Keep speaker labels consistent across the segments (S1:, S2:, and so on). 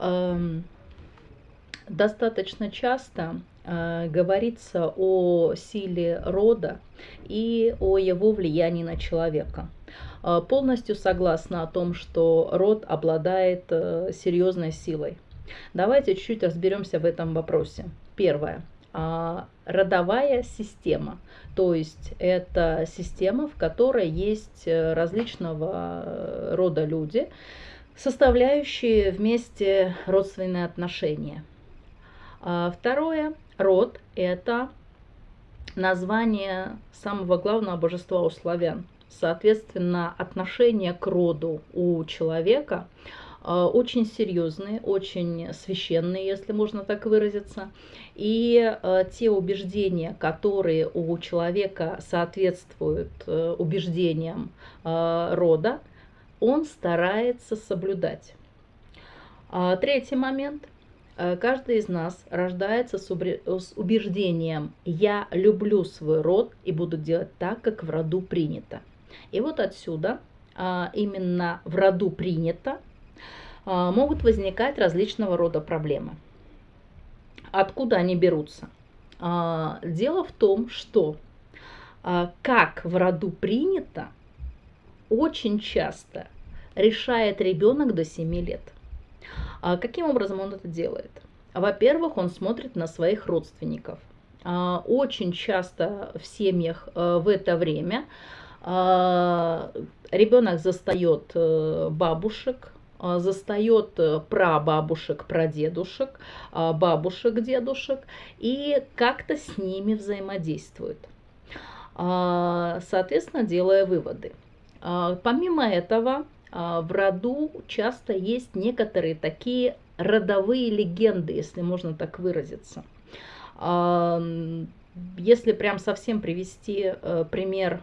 S1: Эм, достаточно часто э, говорится о силе рода и о его влиянии на человека. Э, полностью согласна о том, что род обладает э, серьезной силой. Давайте чуть-чуть разберемся в этом вопросе. Первое. А, родовая система, то есть это система, в которой есть различного рода люди, составляющие вместе родственные отношения. А второе, род – это название самого главного божества у славян. Соответственно, отношение к роду у человека а, очень серьезные, очень священные, если можно так выразиться. И а, те убеждения, которые у человека соответствуют э, убеждениям рода, он старается соблюдать. Третий момент – Э, каждый из нас рождается с убеждением «я люблю свой род и буду делать так, как в роду принято». И вот отсюда, а, именно в роду принято, а, могут возникать различного рода проблемы. Откуда они берутся? А, дело в том, что как в роду принято, очень часто решает ребенок до 7 лет – а каким образом он это делает? Во-первых, он смотрит на своих родственников. А, очень часто в семьях э, в это время а, ребенок застает э, бабушек, застает э, прабабушек, прадедушек, бабушек, дедушек и как-то с ними взаимодействует. Соответственно, делая выводы. Помимо этого, а, в роду часто есть некоторые такие родовые легенды, если можно так выразиться. А, если прям совсем привести э, пример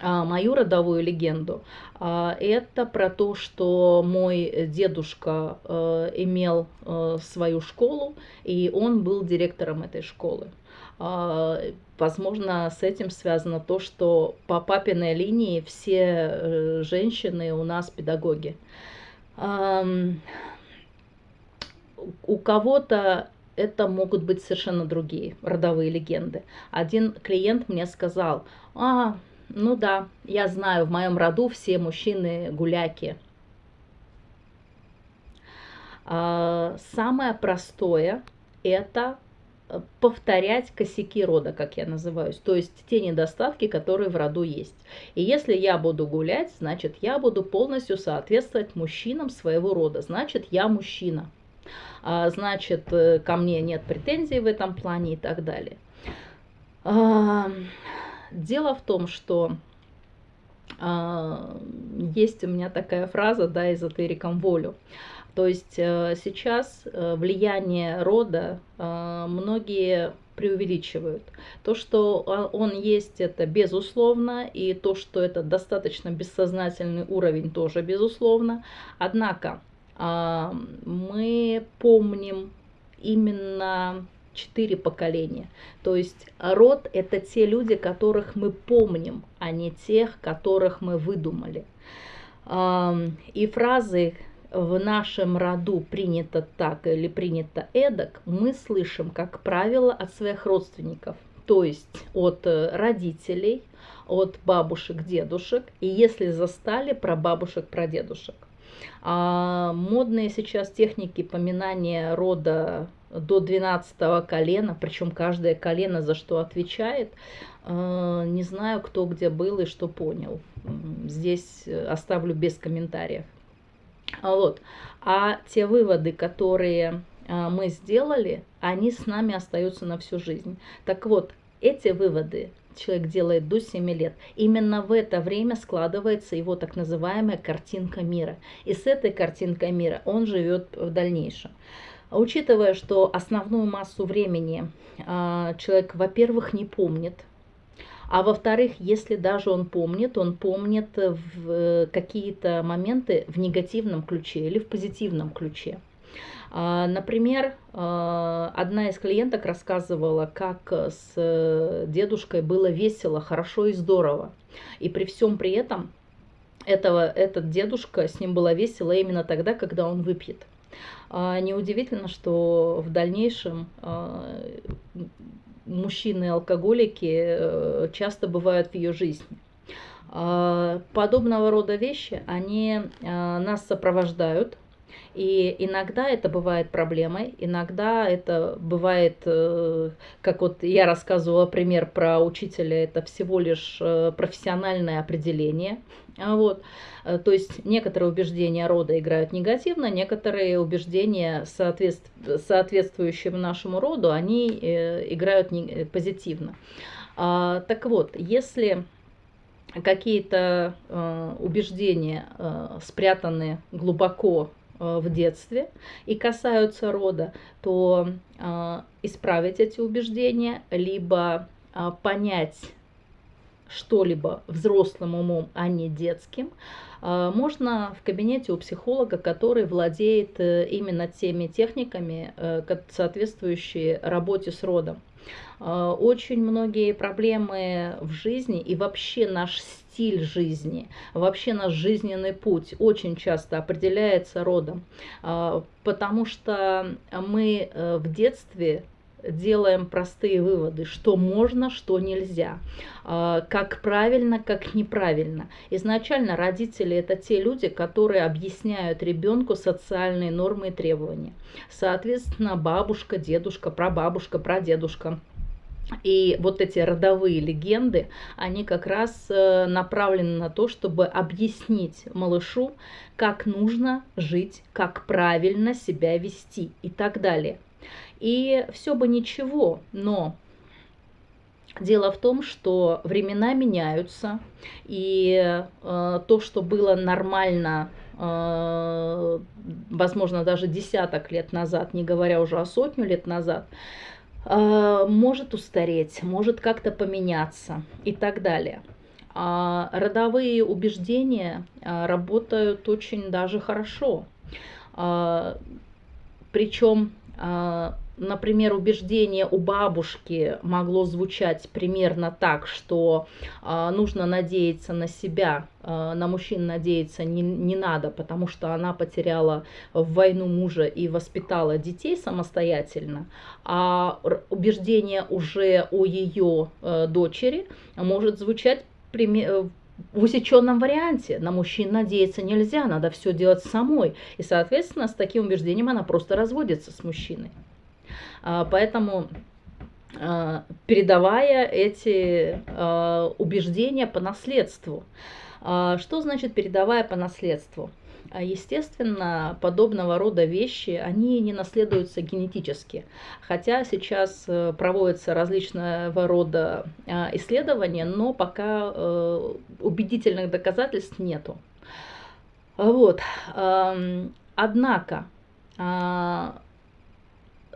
S1: а, мою родовую легенду, это про то, что мой дедушка э, имел э, свою школу, и он был директором этой школы. А, возможно, с этим связано то, что по папиной линии все э, женщины у нас педагоги. У кого-то это могут быть совершенно другие родовые легенды. Один клиент мне сказал, а, ну да, я знаю, в моем роду все мужчины гуляки. А, самое простое это повторять косяки рода, как я называюсь, то есть те недостатки, которые в роду есть. И если я буду гулять, значит, я буду полностью соответствовать мужчинам своего рода, значит, я мужчина, а, значит, э, ко мне нет претензий в этом плане и так далее. А, дело в том, что а, есть у меня такая фраза, да, эзотериком волю. То есть э, сейчас э, влияние рода э, многие преувеличивают. То, что он есть, это безусловно, и то, что это достаточно бессознательный уровень, тоже безусловно. Однако мы помним именно четыре поколения. То есть род – это те люди, которых мы помним, а не тех, которых мы выдумали. И фразы в нашем роду принято так или принято эдак, мы слышим, как правило, от своих родственников, то есть от э, родителей, от бабушек, дедушек, и если застали, про бабушек, про дедушек. А модные сейчас техники поминания рода до 12 колена, причем каждое колено за что отвечает, э, не знаю, кто где был и что понял. Здесь э, оставлю без комментариев. А вот. А те выводы, которые а, мы сделали, они с нами остаются на всю жизнь. Так вот, эти выводы человек делает до 7 лет. Именно в это время складывается его так называемая картинка мира. И с этой картинкой мира он живет в дальнейшем. Учитывая, что основную массу времени э, человек, во-первых, не помнит, а во-вторых, если даже он помнит, он помнит в э, какие-то моменты в негативном ключе или в позитивном ключе. А, например, а, одна из клиенток рассказывала, как с дедушкой было весело, хорошо и здорово. И при всем при этом этого, этот дедушка, с ним было весело именно тогда, когда он выпьет. Неудивительно, что в дальнейшем мужчины-алкоголики э, часто бывают в ее жизни. Подобного рода вещи, они нас сопровождают и иногда это бывает проблемой, иногда это бывает, э, как вот я рассказывала пример про учителя, это всего лишь э, профессиональное определение. А вот. Э, то есть некоторые убеждения рода играют негативно, некоторые убеждения, соответствующие нашему роду, они играют позитивно. А, так вот, если какие-то убеждения спрятаны глубоко Э, в детстве и касаются рода, то э, исправить эти убеждения, либо э, понять что-либо взрослым умом, а не детским, можно в кабинете у психолога, который владеет именно теми техниками, соответствующие работе с родом. Очень многие проблемы в жизни и вообще наш стиль жизни, вообще наш жизненный путь очень часто определяется родом, потому что мы э, в детстве делаем простые выводы, что можно, что нельзя, а, как правильно, как неправильно. Изначально родители это те люди, которые объясняют ребенку социальные нормы и требования. Соответственно, бабушка, дедушка, прабабушка, прадедушка – и вот эти родовые легенды, они как раз э, направлены на то, чтобы объяснить малышу, как нужно жить, как правильно себя вести и так далее. И все бы ничего, но Дело в том, что времена меняются, и э, то, что было нормально, э, возможно, даже десяток лет назад, не говоря уже о сотню лет назад, а, может устареть, может как-то поменяться и так далее. А родовые убеждения а, работают очень даже хорошо. Причем например, убеждение у бабушки могло звучать примерно так, что э, нужно надеяться на себя, э, на мужчин надеяться не, не надо, потому что она потеряла в войну мужа и воспитала детей самостоятельно, а убеждение уже о ее э, дочери может звучать примерно в усеченном варианте. На мужчин надеяться нельзя, надо все делать самой. И, соответственно, с таким убеждением она просто разводится с мужчиной. А, поэтому а, передавая эти а, убеждения по наследству. Что значит передавая по наследству? Естественно, подобного рода вещи, они не наследуются генетически. Хотя сейчас э, проводятся различного рода исследования, но пока э, убедительных доказательств нету. Вот. Однако,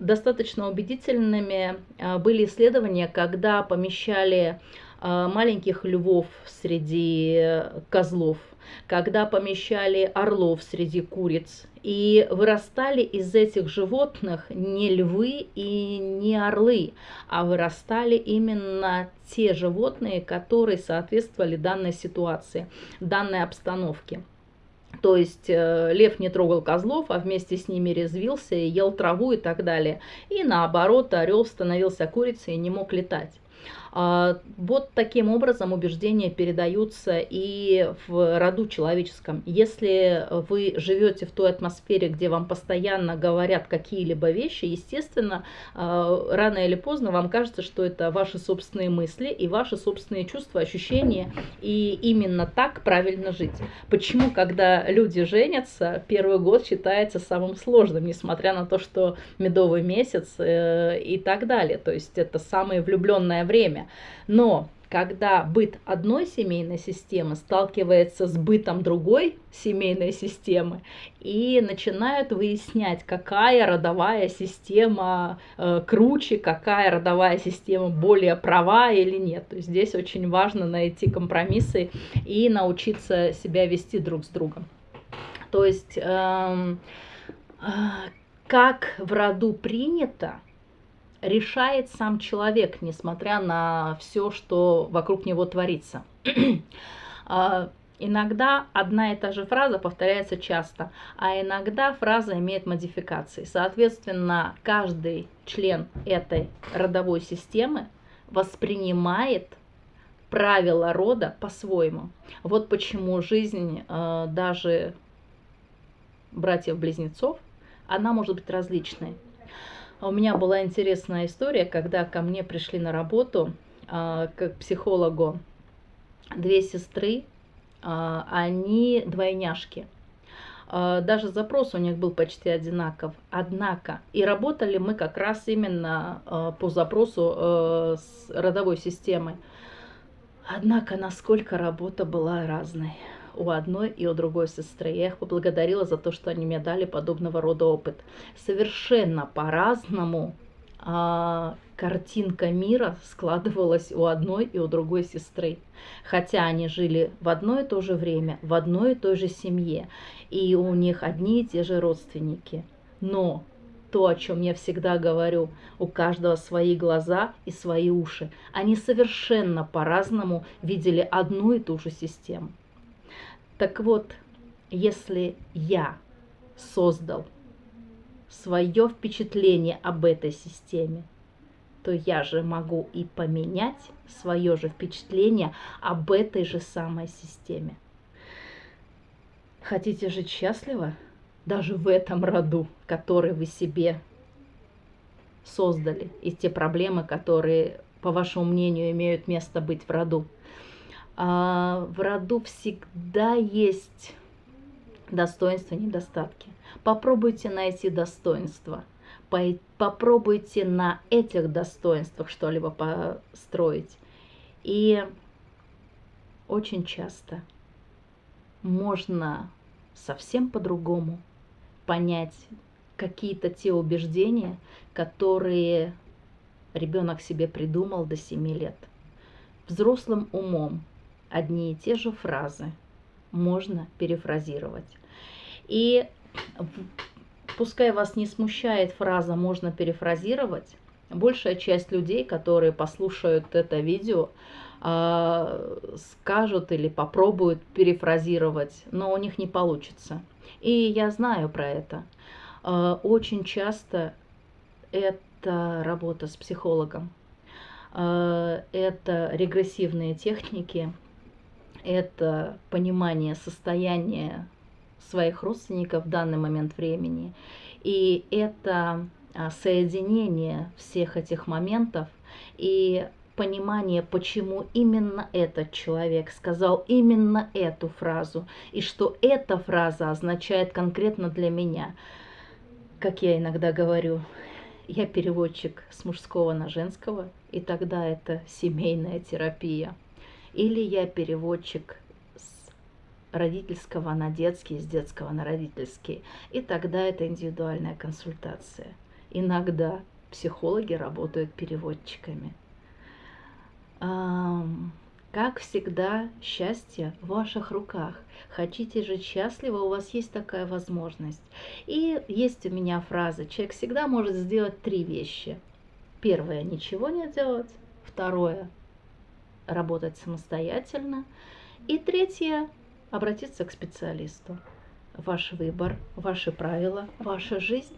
S1: достаточно убедительными а, были исследования, когда помещали а, маленьких львов среди козлов, когда помещали орлов среди куриц. И вырастали из этих животных не львы и не орлы, а вырастали именно те животные, которые соответствовали данной ситуации, данной обстановке. То есть э, лев не трогал козлов, а вместе с ними резвился и ел траву и так далее. И наоборот, орел становился курицей и не мог летать. А, вот таким образом убеждения передаются и в роду человеческом. Если вы живете в той атмосфере, где вам постоянно говорят какие-либо вещи, естественно, а, рано или поздно вам кажется, что это ваши собственные мысли и ваши собственные чувства, ощущения, и именно так правильно жить. Почему, когда люди женятся, первый год считается самым сложным, несмотря на то, что медовый месяц э, и так далее. То есть это самое влюбленное время. Но когда быт одной семейной системы сталкивается с бытом другой семейной системы и начинают выяснять, какая родовая система э, круче, какая родовая система более права или нет. То есть здесь очень важно найти компромиссы и научиться себя вести друг с другом. То есть эм, э, как в роду принято, решает сам человек, несмотря на все, что вокруг него творится. А, Иногда одна и та же фраза повторяется часто, а иногда фраза имеет модификации. Соответственно, каждый член этой родовой системы воспринимает правила рода по-своему. Вот почему жизнь э, даже братьев-близнецов, она может быть различной. У меня была интересная история, когда ко мне пришли на работу э, как психологу две сестры, а, они двойняшки. А, даже запрос у них был почти одинаков. Однако, и работали мы как раз именно а, по запросу с родовой системы. Однако, насколько работа была разной у одной и у другой сестры. Я их поблагодарила за то, что они мне дали подобного рода опыт. Совершенно по-разному а, картинка мира складывалась у одной и у другой сестры. Хотя они жили в одно и то же время, в одной и той же семье, и у них одни и те же родственники. Но то, о чем я всегда говорю, у каждого свои глаза и свои уши. Они совершенно по-разному видели одну и ту же систему. Так вот, если я создал свое впечатление об этой системе, то я же могу и поменять свое же впечатление об этой же самой системе. Хотите жить счастливо? Даже в этом роду, который вы себе создали, и те проблемы, которые, по вашему мнению, имеют место быть в роду. А в роду всегда есть достоинства и недостатки. Попробуйте найти достоинства. Попробуйте на этих достоинствах что-либо построить. И очень часто можно совсем по-другому понять какие-то те убеждения, которые ребенок себе придумал до 7 лет. Взрослым умом одни и те же фразы можно перефразировать. И пускай вас не смущает фраза «можно перефразировать», большая часть людей, которые послушают это видео, а, скажут или попробуют перефразировать, но у них не получится. И я знаю про это. А, очень часто это работа с психологом. А, это регрессивные техники, это понимание состояния своих родственников в данный момент времени. И это а, соединение всех этих моментов и понимание, почему именно этот человек сказал именно эту фразу, и что эта фраза означает конкретно для меня. Как я иногда говорю, я переводчик с мужского на женского, и тогда это семейная терапия. Или я переводчик родительского на детский, с детского на родительский. И тогда это индивидуальная консультация. Иногда психологи работают переводчиками. Как всегда, счастье в ваших руках. Хотите жить счастливо, у вас есть такая возможность. И есть у меня фраза, человек всегда может сделать три вещи. Первое – ничего не делать. Второе – работать самостоятельно. И третье обратиться к специалисту. Ваш выбор, ваши правила, ваша жизнь.